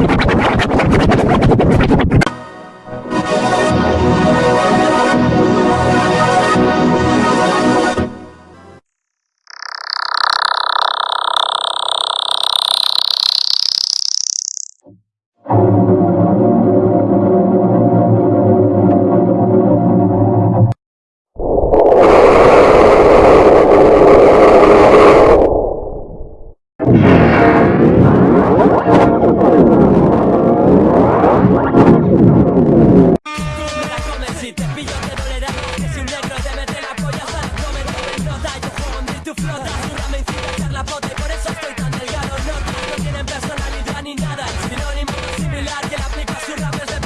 you. tu flota Una mentira charlapote, por eso estoy tan delgado. No, no tienen personalidad ni nada Es sinónimo similar que la aplica su rap es de